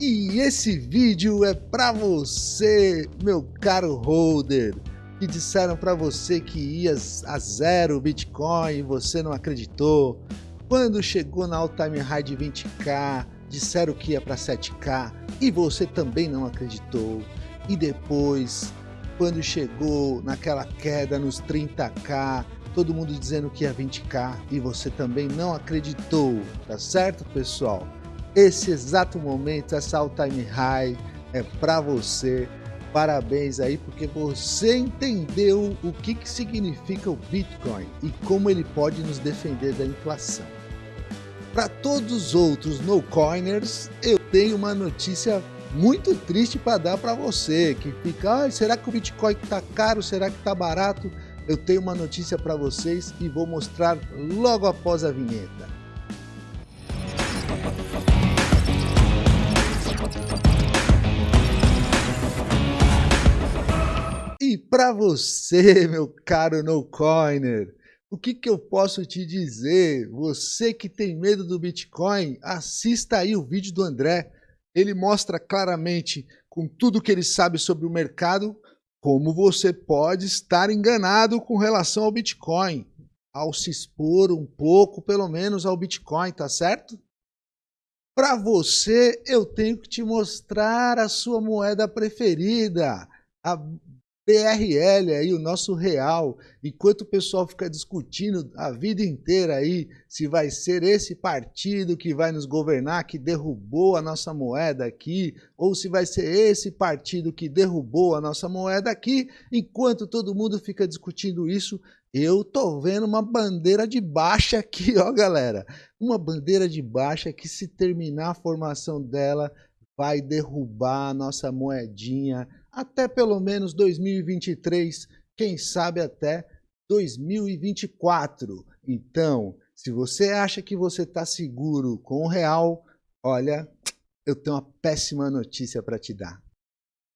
E esse vídeo é para você, meu caro holder, que disseram para você que ia a zero Bitcoin e você não acreditou. Quando chegou na all-time high de 20k, disseram que ia para 7k e você também não acreditou. E depois, quando chegou naquela queda nos 30k, todo mundo dizendo que ia 20k e você também não acreditou, tá certo, pessoal? Esse exato momento, essa all time high é para você. Parabéns aí, porque você entendeu o que, que significa o Bitcoin e como ele pode nos defender da inflação. Para todos os outros no-coiners, eu tenho uma notícia muito triste para dar para você, que fica, ah, será que o Bitcoin está caro, será que está barato? Eu tenho uma notícia para vocês e vou mostrar logo após a vinheta. Para você, meu caro no-coiner, o que, que eu posso te dizer? Você que tem medo do Bitcoin, assista aí o vídeo do André. Ele mostra claramente, com tudo que ele sabe sobre o mercado, como você pode estar enganado com relação ao Bitcoin, ao se expor um pouco, pelo menos, ao Bitcoin, tá certo? Para você, eu tenho que te mostrar a sua moeda preferida, a PRL aí, o nosso real, enquanto o pessoal fica discutindo a vida inteira aí se vai ser esse partido que vai nos governar, que derrubou a nossa moeda aqui, ou se vai ser esse partido que derrubou a nossa moeda aqui, enquanto todo mundo fica discutindo isso, eu tô vendo uma bandeira de baixa aqui, ó galera, uma bandeira de baixa que se terminar a formação dela, vai derrubar a nossa moedinha até pelo menos 2023, quem sabe até 2024. Então, se você acha que você está seguro com o real, olha, eu tenho uma péssima notícia para te dar.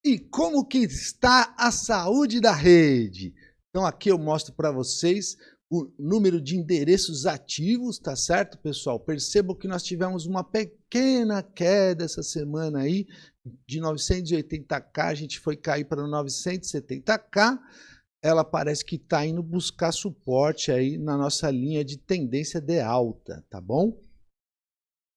E como que está a saúde da rede? Então aqui eu mostro para vocês o número de endereços ativos, tá certo, pessoal? Percebam que nós tivemos uma pequena queda essa semana aí, de 980k, a gente foi cair para 970k. Ela parece que está indo buscar suporte aí na nossa linha de tendência de alta, tá bom?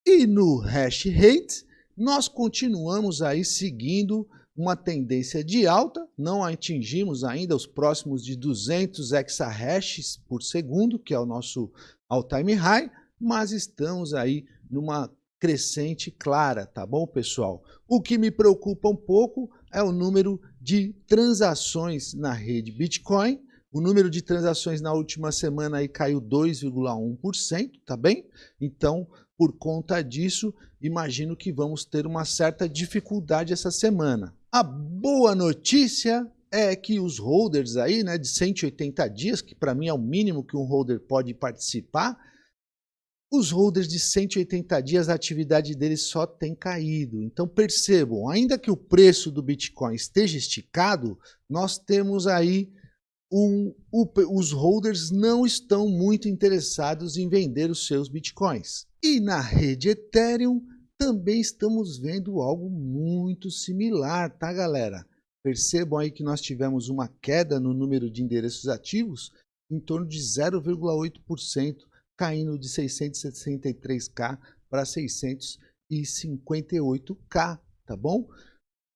E no hash rate, nós continuamos aí seguindo uma tendência de alta, não atingimos ainda os próximos de 200 exahashes por segundo, que é o nosso all-time high, mas estamos aí numa crescente clara, tá bom, pessoal? O que me preocupa um pouco é o número de transações na rede Bitcoin. O número de transações na última semana aí caiu 2,1%, tá bem? Então, por conta disso, imagino que vamos ter uma certa dificuldade essa semana. A boa notícia é que os holders aí, né, de 180 dias, que para mim é o mínimo que um holder pode participar, os holders de 180 dias, a atividade deles só tem caído. Então percebam, ainda que o preço do Bitcoin esteja esticado, nós temos aí um, o, os holders não estão muito interessados em vender os seus Bitcoins. E na rede Ethereum, também estamos vendo algo muito similar, tá galera? Percebam aí que nós tivemos uma queda no número de endereços ativos em torno de 0,8%, caindo de 663k para 658k, tá bom?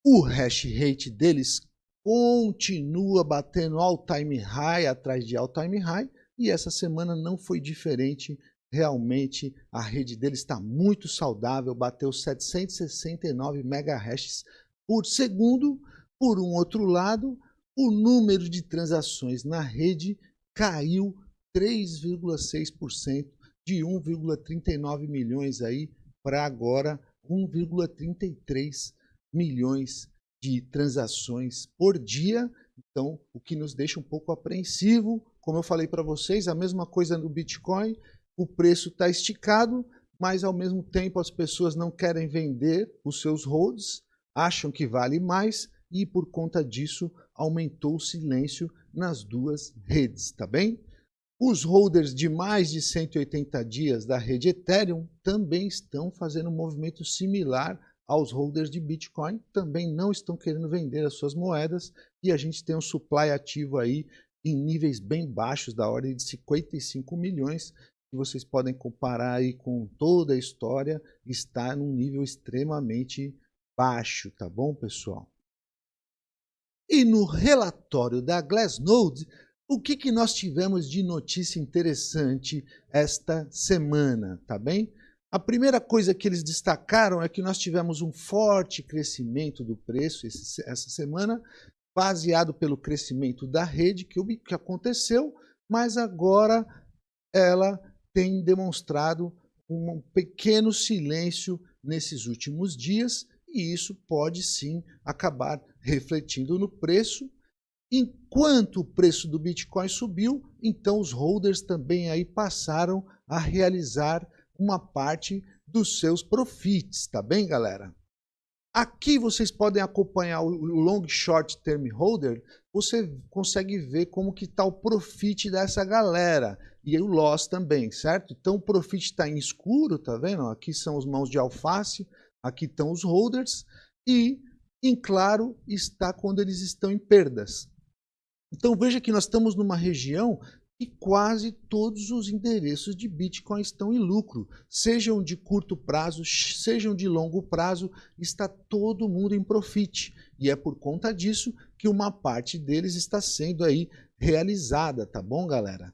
O hash rate deles continua batendo all time high atrás de all time high e essa semana não foi diferente realmente a rede dele está muito saudável, bateu 769 MHz por segundo. Por um outro lado, o número de transações na rede caiu 3,6% de 1,39 milhões aí para agora 1,33 milhões de transações por dia. Então, o que nos deixa um pouco apreensivo, como eu falei para vocês, a mesma coisa no Bitcoin, o preço está esticado, mas ao mesmo tempo as pessoas não querem vender os seus holds, acham que vale mais e por conta disso aumentou o silêncio nas duas redes, tá bem? Os holders de mais de 180 dias da rede Ethereum também estão fazendo um movimento similar aos holders de Bitcoin, também não estão querendo vender as suas moedas e a gente tem um supply ativo aí em níveis bem baixos, da ordem de 55 milhões, que vocês podem comparar aí com toda a história, está num nível extremamente baixo, tá bom, pessoal? E no relatório da Glassnode, o que, que nós tivemos de notícia interessante esta semana, tá bem? A primeira coisa que eles destacaram é que nós tivemos um forte crescimento do preço esse, essa semana, baseado pelo crescimento da rede que, que aconteceu, mas agora ela tem demonstrado um pequeno silêncio nesses últimos dias e isso pode sim acabar refletindo no preço. Enquanto o preço do Bitcoin subiu, então os holders também aí passaram a realizar uma parte dos seus profits, tá bem, galera? Aqui vocês podem acompanhar o long short term holder, você consegue ver como que está o profit dessa galera e o loss também, certo? Então o profit está em escuro, tá vendo? Aqui são os mãos de alface, aqui estão os holders e em claro está quando eles estão em perdas. Então veja que nós estamos numa região e quase todos os endereços de Bitcoin estão em lucro, sejam de curto prazo, sejam de longo prazo, está todo mundo em profit. E é por conta disso que uma parte deles está sendo aí realizada, tá bom, galera?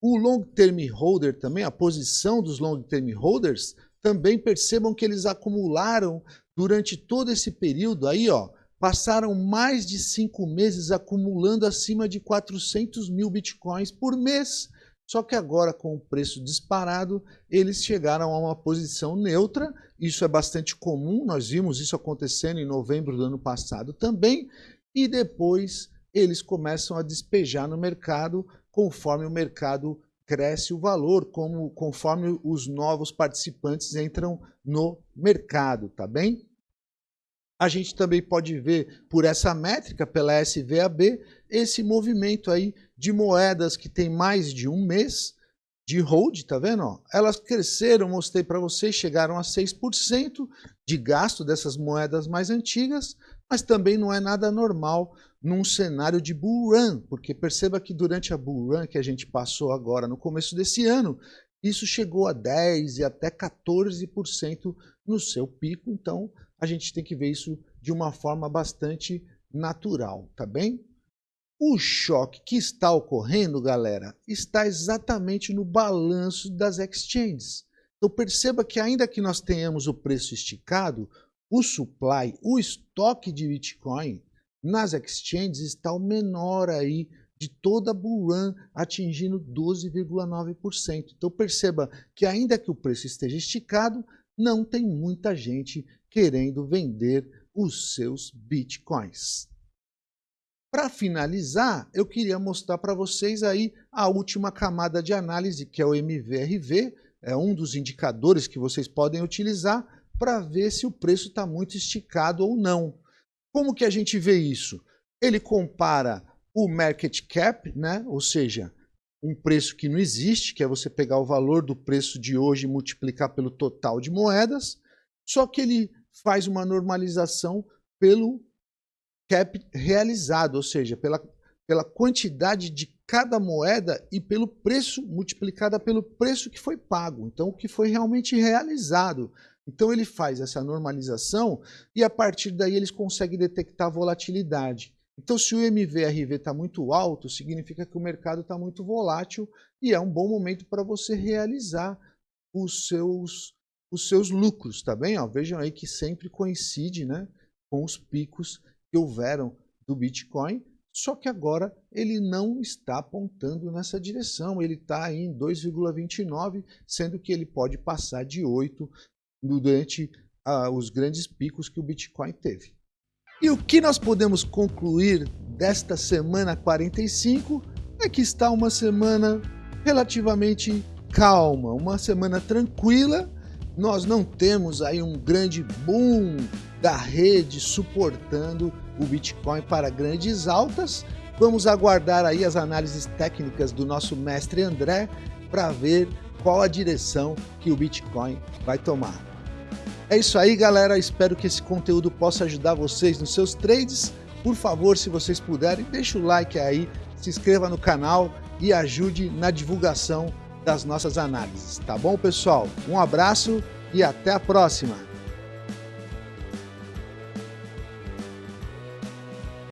O long term holder também, a posição dos long term holders, também percebam que eles acumularam durante todo esse período aí, ó, passaram mais de cinco meses acumulando acima de 400 mil bitcoins por mês. Só que agora, com o preço disparado, eles chegaram a uma posição neutra. Isso é bastante comum, nós vimos isso acontecendo em novembro do ano passado também. E depois eles começam a despejar no mercado conforme o mercado cresce o valor, como, conforme os novos participantes entram no mercado, tá bem? A gente também pode ver por essa métrica, pela SVAB, esse movimento aí de moedas que tem mais de um mês de hold, tá vendo? Elas cresceram, mostrei para vocês, chegaram a 6% de gasto dessas moedas mais antigas, mas também não é nada normal num cenário de bull run, porque perceba que durante a bull run que a gente passou agora no começo desse ano, isso chegou a 10 e até 14% no seu pico, então a gente tem que ver isso de uma forma bastante natural, tá bem? O choque que está ocorrendo, galera, está exatamente no balanço das exchanges. Então perceba que ainda que nós tenhamos o preço esticado, o supply, o estoque de Bitcoin nas exchanges está o menor aí de toda a bull run, atingindo 12,9%. Então perceba que ainda que o preço esteja esticado, não tem muita gente querendo vender os seus bitcoins. Para finalizar, eu queria mostrar para vocês aí a última camada de análise, que é o MVRV, é um dos indicadores que vocês podem utilizar para ver se o preço está muito esticado ou não. Como que a gente vê isso? Ele compara o market cap, né? ou seja, um preço que não existe, que é você pegar o valor do preço de hoje e multiplicar pelo total de moedas, só que ele faz uma normalização pelo cap realizado, ou seja, pela, pela quantidade de cada moeda e pelo preço multiplicada pelo preço que foi pago, então o que foi realmente realizado. Então ele faz essa normalização e a partir daí eles conseguem detectar volatilidade. Então se o MVRV está muito alto, significa que o mercado está muito volátil e é um bom momento para você realizar os seus, os seus lucros, tá bem? Ó, vejam aí que sempre coincide né, com os picos que houveram do Bitcoin, só que agora ele não está apontando nessa direção, ele está em 2,29, sendo que ele pode passar de 8 durante ah, os grandes picos que o Bitcoin teve. E o que nós podemos concluir desta semana 45 é que está uma semana relativamente calma, uma semana tranquila. Nós não temos aí um grande boom da rede suportando o Bitcoin para grandes altas. Vamos aguardar aí as análises técnicas do nosso mestre André para ver qual a direção que o Bitcoin vai tomar. É isso aí, galera. Espero que esse conteúdo possa ajudar vocês nos seus trades. Por favor, se vocês puderem, deixa o like aí, se inscreva no canal e ajude na divulgação das nossas análises. Tá bom, pessoal? Um abraço e até a próxima!